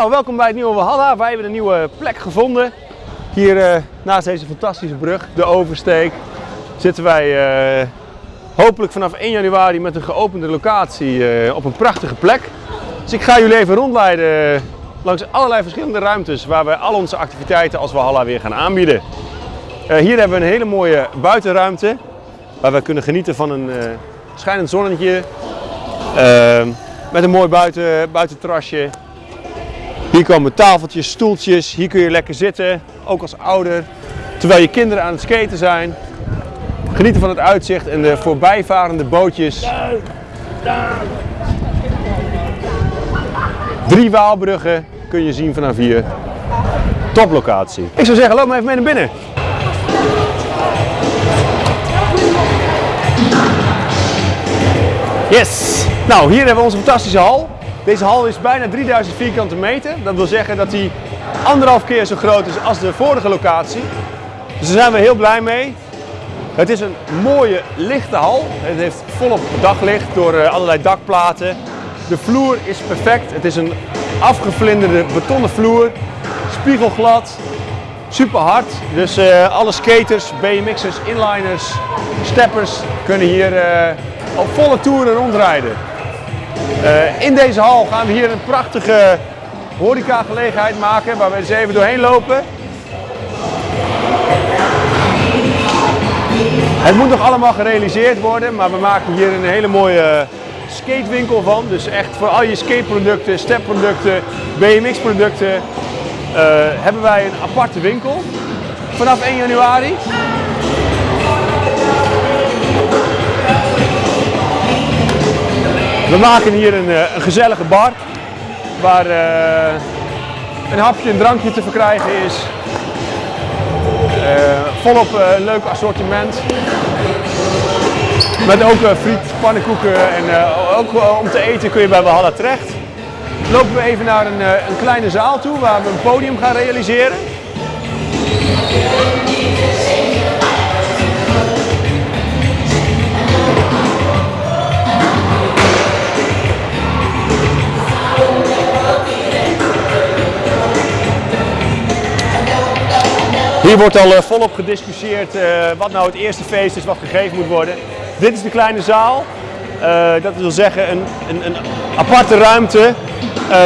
Nou, welkom bij het nieuwe Walhalla. Wij hebben een nieuwe plek gevonden. Hier eh, naast deze fantastische brug, de Oversteek, zitten wij eh, hopelijk vanaf 1 januari met een geopende locatie eh, op een prachtige plek. Dus ik ga jullie even rondleiden langs allerlei verschillende ruimtes waar we al onze activiteiten als Walhalla weer gaan aanbieden. Hier hebben we een hele mooie buitenruimte waar we kunnen genieten van een schijnend zonnetje. met een mooi buiten, buitenterrasje. Hier komen tafeltjes, stoeltjes. Hier kun je lekker zitten, ook als ouder. Terwijl je kinderen aan het skaten zijn. Genieten van het uitzicht en de voorbijvarende bootjes. Drie Waalbruggen kun je zien vanaf hier. Toplocatie. Ik zou zeggen, loop maar even mee naar binnen. Yes! Nou, hier hebben we onze fantastische hal. Deze hal is bijna 3000 vierkante meter. Dat wil zeggen dat hij anderhalf keer zo groot is als de vorige locatie. Dus daar zijn we heel blij mee. Het is een mooie lichte hal. Het heeft volop daglicht door eh, allerlei dakplaten. De vloer is perfect. Het is een afgevlinderde betonnen vloer. Spiegelglad. Super hard. Dus eh, alle skaters, BMX'ers, inliners, steppers kunnen hier eh, op volle toeren rondrijden. Eh, in deze hal gaan we hier een prachtige horeca gelegenheid maken waar we eens even doorheen lopen. Het moet nog allemaal gerealiseerd worden, maar we maken hier een hele mooie skatewinkel van. Dus echt voor al je skateproducten, stepproducten, BMX-producten eh, hebben wij een aparte winkel vanaf 1 januari. We maken hier een, eh, gezellige bar waar eh, een hapje en drankje te verkrijgen is. Eh, volop een leuk assortiment. Met ook friet, pannenkoeken en ook om te eten kun je bij Valhalla terecht. Lopen we even naar een, een kleine zaal toe waar we een podium gaan realiseren. Hier wordt al eh, volop gediscussieerd eh, wat nou het eerste feest is wat gegeven moet worden. Dit is de kleine zaal. Eh, dat wil zeggen een, een, een aparte ruimte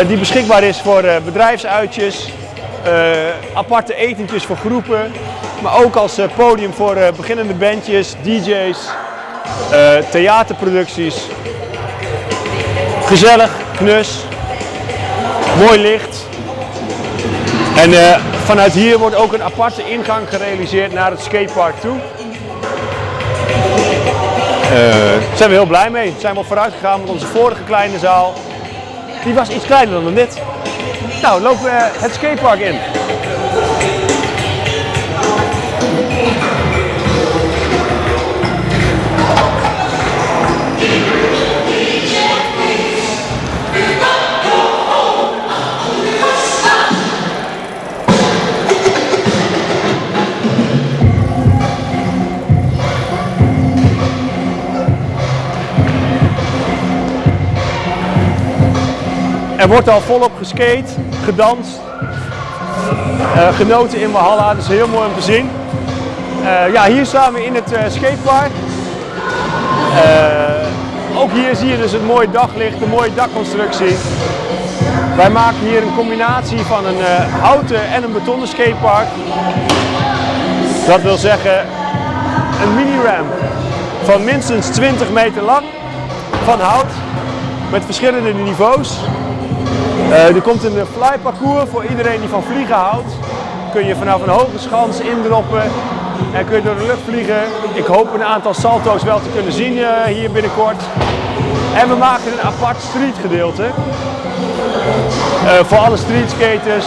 die beschikbaar is voor bedrijfsuitjes, aparte etentjes voor groepen, maar ook als podium voor beginnende bandjes, DJ's, theaterproducties. Gezellig, knus, mooi licht. En eh, vanuit hier wordt ook een aparte ingang gerealiseerd naar het skatepark toe. Daar zijn we heel blij mee. Daar zijn we op vooruit gegaan met onze vorige kleine zaal. Die was iets kleiner dan dit. Nou, lopen we het skatepark in. Er wordt al volop geskate, gedanst, eh, genoten in Valhalla. Dat is heel mooi om te zien. Eh, ja, hier staan we in het eh, skatepark. Ook hier zie je dus het mooie daglicht, de mooie dakconstructie. Wij maken hier een combinatie van een houten en een betonnen skatepark. Dat wil zeggen een mini-ramp van minstens 20 meter lang van hout met verschillende niveaus. Eh, er komt een fly parcours voor iedereen die van vliegen houdt. Kun je vanaf een hoge schans indroppen en kun je door de lucht vliegen. Ik hoop een aantal salto's wel te kunnen zien eh, hier binnenkort. En we maken een apart street gedeelte eh, voor alle streetskaters.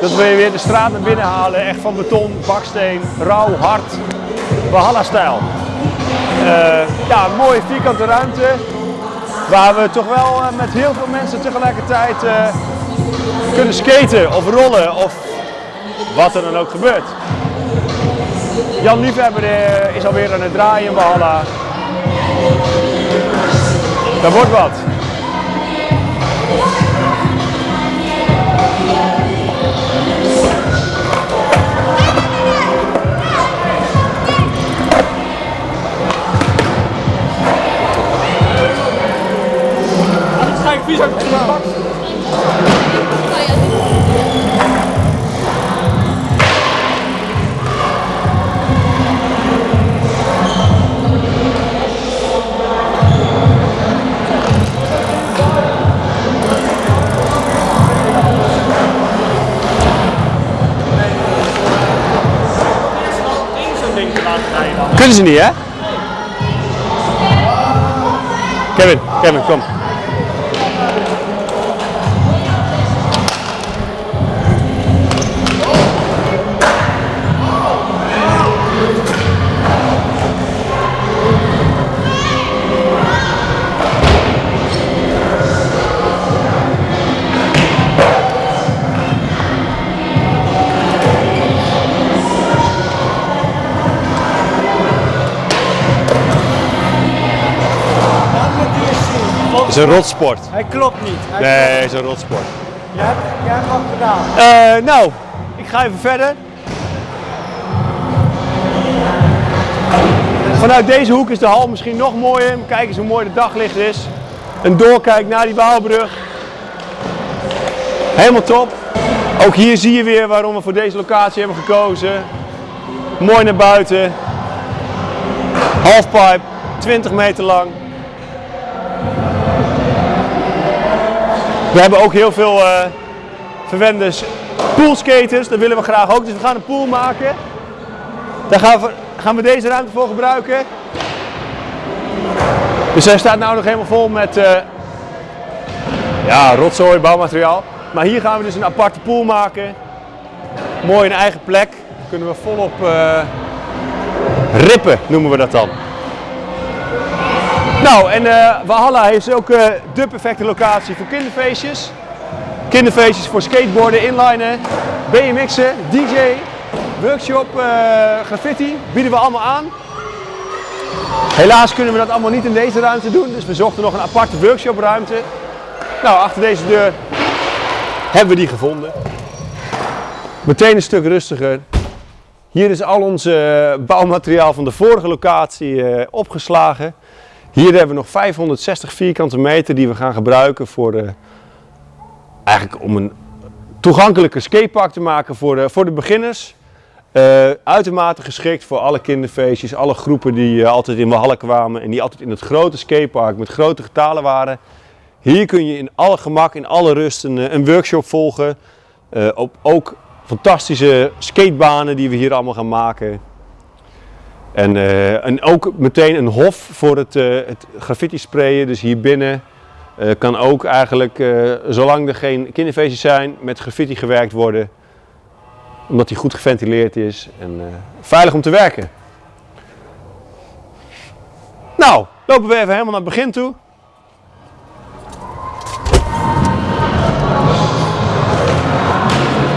Dat we weer de straat naar binnen halen, echt van beton, baksteen, rauw, hard, Valhalla-stijl. Eh, ja, mooie vierkante ruimte. Waar we toch wel eh, met heel veel mensen tegelijkertijd eh, kunnen skaten of rollen of wat er dan ook gebeurt. Jan Liefhebber eh, is alweer aan het draaien in Valhalla. Daar wordt wat. Kunnen ze niet, hè? Kevin, Kevin, kom. Is een rotsport. Hij klopt niet. Hij Nee, het is een rotsport. Jij hebt, jij hebt wat gedaan. Eh, nou, ik ga even verder. Vanuit deze hoek is de hal misschien nog mooier. Kijk eens hoe mooi de daglicht is. Een doorkijk naar die Waalbrug. Helemaal top. Ook hier zie je weer waarom we voor deze locatie hebben gekozen. Mooi naar buiten. Halfpipe, 20 meter lang. We hebben ook heel veel eh verwende s- poolskaters. Dat willen we graag ook. Dus we gaan een pool maken. Daar gaan we, gaan we deze ruimte voor gebruiken. Dus hij staat nou nog helemaal vol met eh, ja, rotzooi, bouwmateriaal. Maar hier gaan we dus een aparte pool maken. Mooi een eigen plek. Kunnen we volop eh, rippen, noemen we dat dan. Nou, en eh Valhalla heeft ook eh de perfecte locatie voor kinderfeestjes. Kinderfeestjes voor skateboarden, inlinen, BMX'en, DJ, workshop, eh, graffiti, bieden we allemaal aan. Helaas kunnen we dat allemaal niet in deze ruimte doen, dus we zochten nog een aparte workshopruimte. Nou, achter deze deur hebben we die gevonden. Meteen een stuk rustiger. Hier is al ons bouwmateriaal van de vorige locatie opgeslagen. Hier hebben we nog 560 vierkante meter die we gaan gebruiken voor de, eigenlijk om een toegankelijke skatepark te maken voor de, voor de beginners. Eh, uitermate geschikt voor alle kinderfeestjes, alle groepen die eh, altijd in Walhalla kwamen en die altijd in het grote skatepark met grote getalen waren. Hier kun je in alle gemak, in alle rust een, eh, een workshop volgen. Eh, op, ook fantastische skatebanen die we hier allemaal gaan maken. En, eh, en ook meteen een hof voor het, eh, het graffiti sprayen. Dus hier binnen eh, kan ook eigenlijk, zolang er geen kinderfeestjes zijn, met graffiti gewerkt worden. Omdat die goed geventileerd is en veilig om te werken. Nou, lopen we even helemaal naar het begin toe.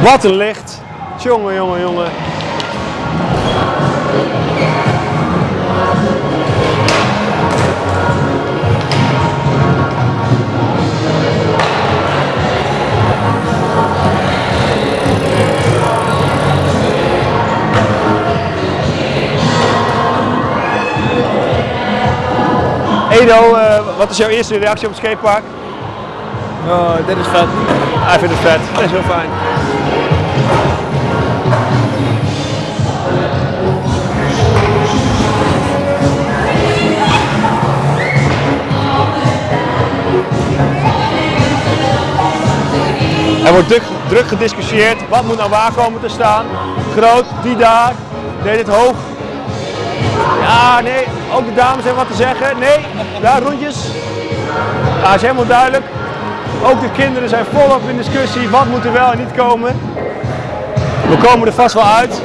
Wat een licht. Jongen, jongen, jongen. Edo, eh, wat is jouw eerste reactie op het skatepark? Oh, dit is vet. Hij vindt het vet. Dat is heel fijn. Er wordt druk, gediscussieerd. Wat moet nou waar komen te staan? Groot, die daar. Nee, dit hoog. Ja, nee, ook de dames hebben wat te zeggen. Nee, daar rondjes. Ja, is helemaal duidelijk. Ook de kinderen zijn volop in discussie. Wat moet er wel en niet komen? We komen er vast wel uit.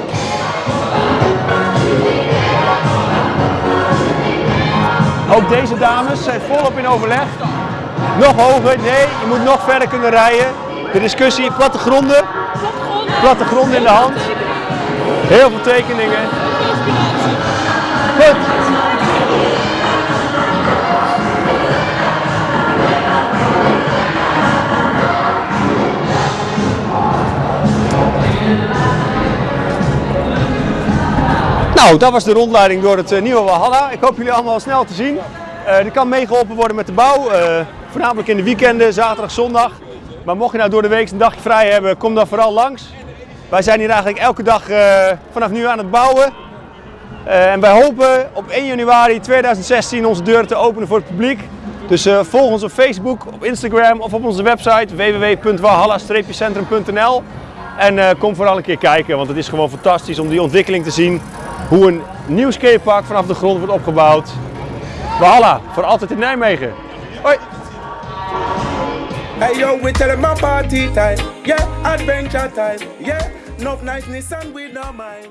Ook deze dames zijn volop in overleg. Nog hoger, nee, je moet nog verder kunnen rijden. De discussie, plattegronden. Plattegronden in de hand. Heel veel tekeningen. Goed. Nou, dat was de rondleiding door het eh, nieuwe Walhalla. Ik hoop jullie allemaal snel te zien. Eh er kan meegeholpen worden met de bouw. Eh, Voornamelijk in de weekenden, zaterdag, zondag. Maar mocht je nou door de week een dagje vrij hebben, kom dan vooral langs. Wij zijn hier eigenlijk elke dag eh, vanaf nu aan het bouwen. Eh, en wij hopen op 1 januari 2016 onze deuren te openen voor het publiek. Dus eh, volg ons op Facebook, op Instagram of op onze website www.walhalla-centrum.nl. En kom vooral een keer kijken, want het is gewoon fantastisch om die ontwikkeling te zien. Hoe een nieuw skatepark vanaf de grond wordt opgebouwd. Walhalla, voor altijd in Nijmegen. Hoi! Hey yo, we tell them a party time. Yeah, adventure time. Yeah, no niceness and we no mind.